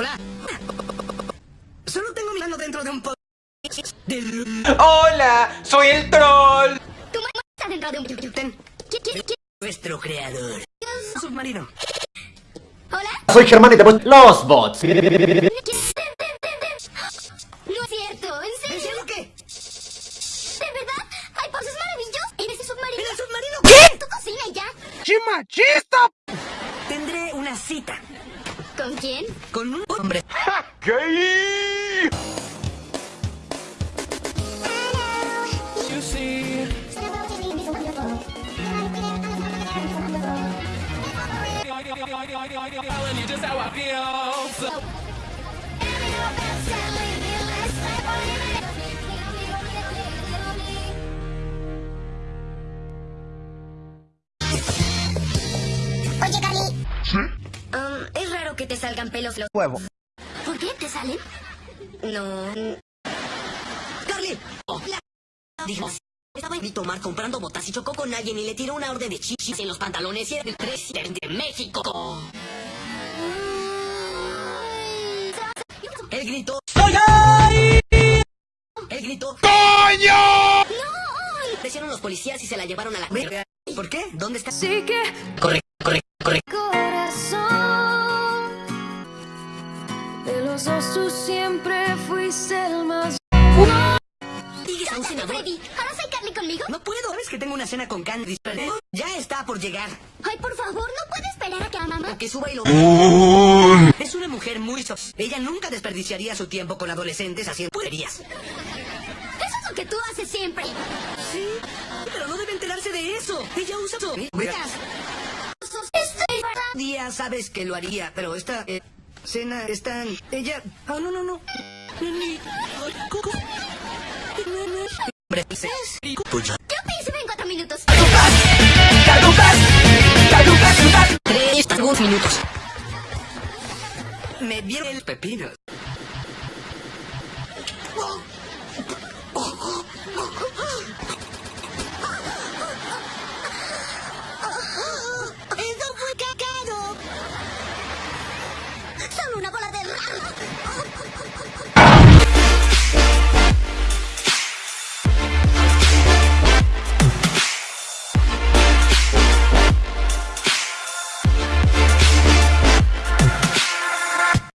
Hola. Solo tengo mi mano dentro de un po... Hola, soy el troll. Tu mano está dentro de un... Nuestro creador. Submarino. Hola. Soy Germán y te los bots. No es cierto, ¿en serio? ¿En serio qué? ¿De verdad? Hay poses maravillosas en ese submarino. ¿En el submarino qué? Tu cocina ya. ¡Qué machista! Tendré una cita ¿Con quién? con un hombre. Oye, Carly. Um, es raro que te salgan pelos los... Huevo. ¿Por qué te salen? No... ¡Carly! Oh, la... Dijimos. Estaba en mi tomar comprando botas y chocó con alguien y le tiró una orden de chichis en los pantalones y era el presidente de México. Él gritó ¡Soy ahí! Él gritó ¡Coño! ¡No! Decieron los policías y se la llevaron a la. ¿Por qué? ¿Dónde está? Sí que Corre, corre, corre. corazón De los dos tú siempre fuiste el más. Freddy, ¿ahora soy Carly conmigo? No puedo, ¿ves que tengo una cena con Candy? Ya está por llegar. Ay, por favor, ¿no puede esperar a que a mamá? A que suba y lo Es una mujer muy so... Ella nunca desperdiciaría su tiempo con adolescentes haciendo puerías. Eso es lo que tú haces siempre. Sí, pero no debe enterarse de eso. Ella usa. Verás, Estoy... día sabes que lo haría, pero esta eh, cena están... Ella... Ah, oh, no, no, no. Hombre, Yo en cuatro minutos. ¡Caducas! ¡Caducas! ¡Caducas! ¡Caducas! Tres, dos minutos. Me dieron el pepino. una bola de...